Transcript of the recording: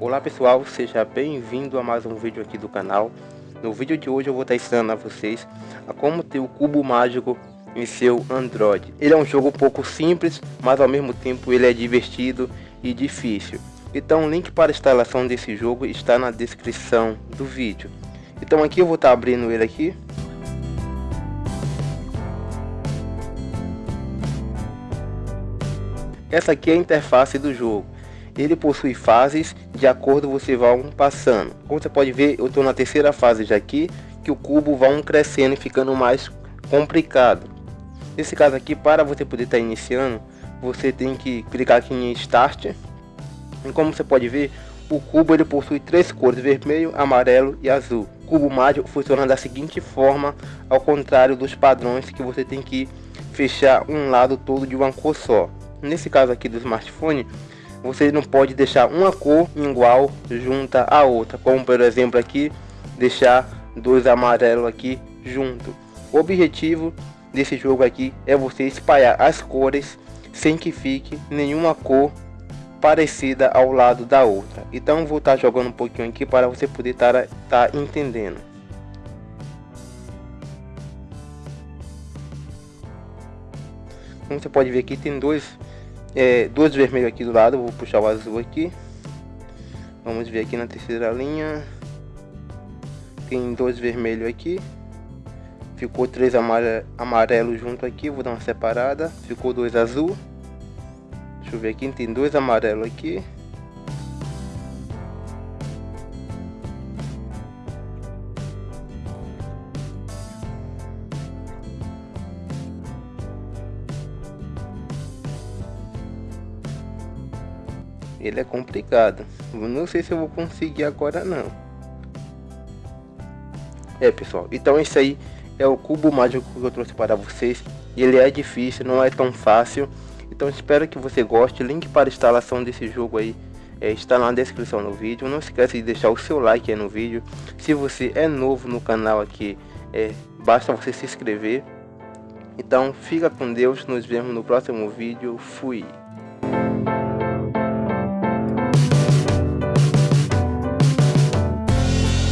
Olá pessoal, seja bem-vindo a mais um vídeo aqui do canal. No vídeo de hoje eu vou estar ensinando a vocês a como ter o cubo mágico em seu Android. Ele é um jogo um pouco simples, mas ao mesmo tempo ele é divertido e difícil. Então o link para a instalação desse jogo está na descrição do vídeo. Então aqui eu vou estar abrindo ele aqui. Essa aqui é a interface do jogo ele possui fases de acordo você vai passando. Como você pode ver, eu estou na terceira fase já aqui, que o cubo vai crescendo e ficando mais complicado. Nesse caso aqui, para você poder estar tá iniciando, você tem que clicar aqui em Start. E como você pode ver, o cubo ele possui três cores, vermelho, amarelo e azul. O cubo mágico funciona da seguinte forma, ao contrário dos padrões que você tem que fechar um lado todo de uma cor só. Nesse caso aqui do smartphone, você não pode deixar uma cor igual junta a outra, como por exemplo aqui, deixar dois amarelos aqui junto. O objetivo desse jogo aqui é você espalhar as cores sem que fique nenhuma cor parecida ao lado da outra. Então vou estar tá jogando um pouquinho aqui para você poder estar tá, tá entendendo. Como você pode ver aqui tem dois é, duas vermelhas aqui do lado, vou puxar o azul aqui. Vamos ver aqui na terceira linha. Tem dois vermelhos aqui. Ficou três amare amarelo junto aqui, vou dar uma separada. Ficou dois azul. Deixa eu ver aqui, tem dois amarelos aqui. Ele é complicado. Não sei se eu vou conseguir agora não. É pessoal, então esse aí é o cubo mágico que eu trouxe para vocês. Ele é difícil, não é tão fácil. Então espero que você goste. Link para instalação desse jogo aí é, está na descrição do vídeo. Não esqueça de deixar o seu like no vídeo. Se você é novo no canal aqui, é, basta você se inscrever. Então fica com Deus, nos vemos no próximo vídeo. Fui!